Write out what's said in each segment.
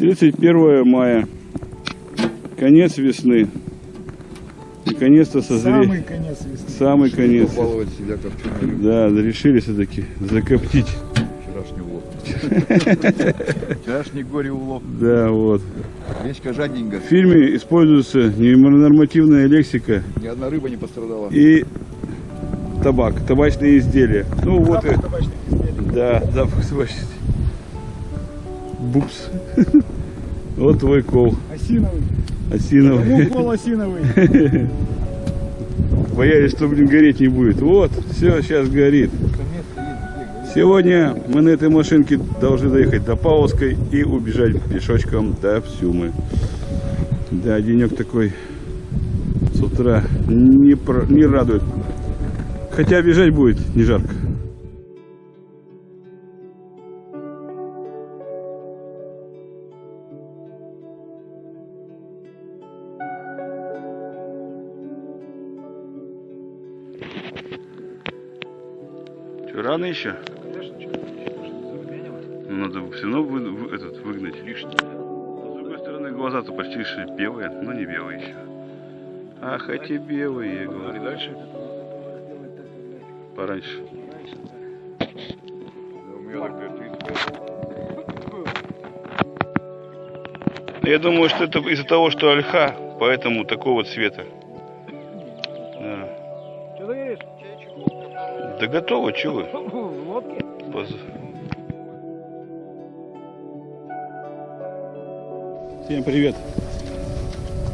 31 мая. Конец весны. Наконец-то созрели. Самый конец весны. Самый конец. Себя копченой. Да, решили все-таки закоптить. Вчерашний улов. Вчерашний горе улов. Да, вот. Речка жадненько. В фильме используется ненормативная лексика Ни одна рыба не пострадала. и табак, табачные изделия. Ну вот и... Запах табачных изделий. Бупс. Вот твой кол Осиновый. осиновый. Кому кол осиновый? Боялись, что, блин, гореть не будет. Вот, все, сейчас горит. Сегодня мы на этой машинке должны доехать до Павловской и убежать пешочком до Псюмы. Да, денек такой с утра не, про- не радует. Хотя бежать будет не жарко. Что, рано еще? Ну, надо все равно вы- вы- этот, выгнать лишнее. А с другой стороны, глаза-то почти что белые, но не белые еще. Ах, эти белые, я говорю. дальше? Пораньше. Я думаю, что это из-за того, что ольха, поэтому такого цвета. Да. Говоришь? Да готово, вы? В лодке? Поз- Всем привет.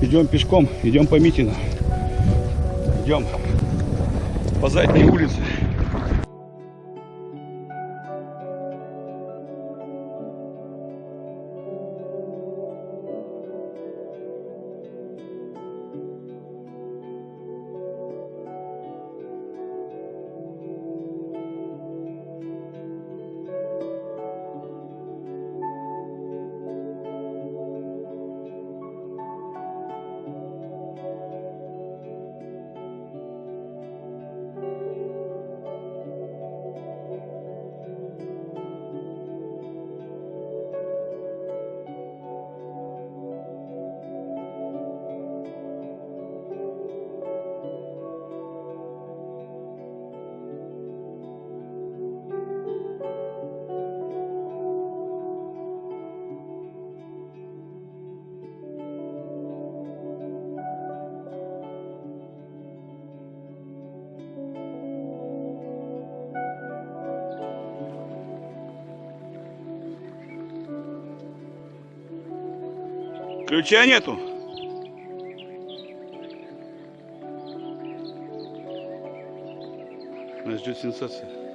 Идем пешком, идем по Митину. Идем по задней улице. Ключа нету. Нас ждет сенсация.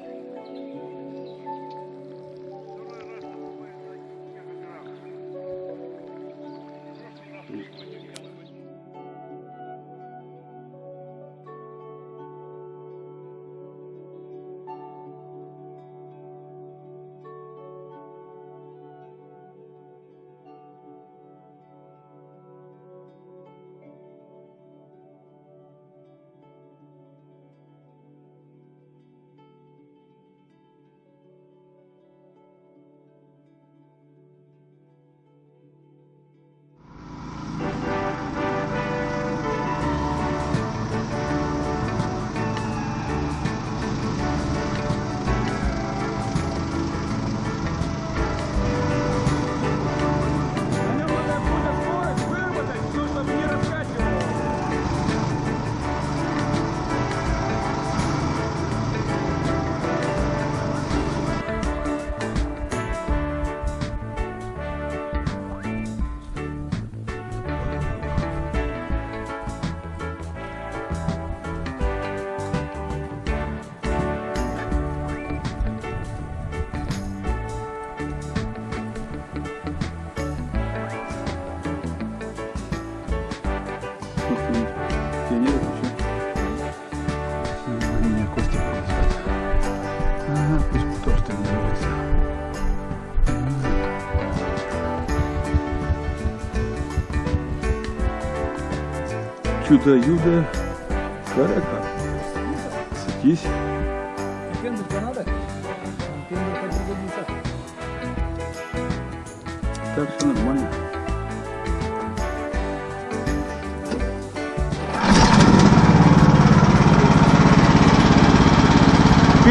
Меня Костя зовут. Ага, пусть тоже так зовется. Чудо-юдо карака. Садись. Пендаль надо? Пендаль по 50. Сейчас все нормально.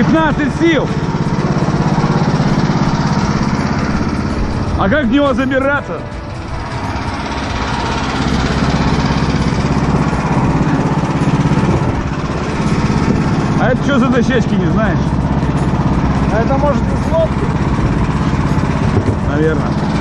Пятнадцать сил! А как в него забираться? А это что за дощечки, не знаешь? А это может из лодки? Наверное.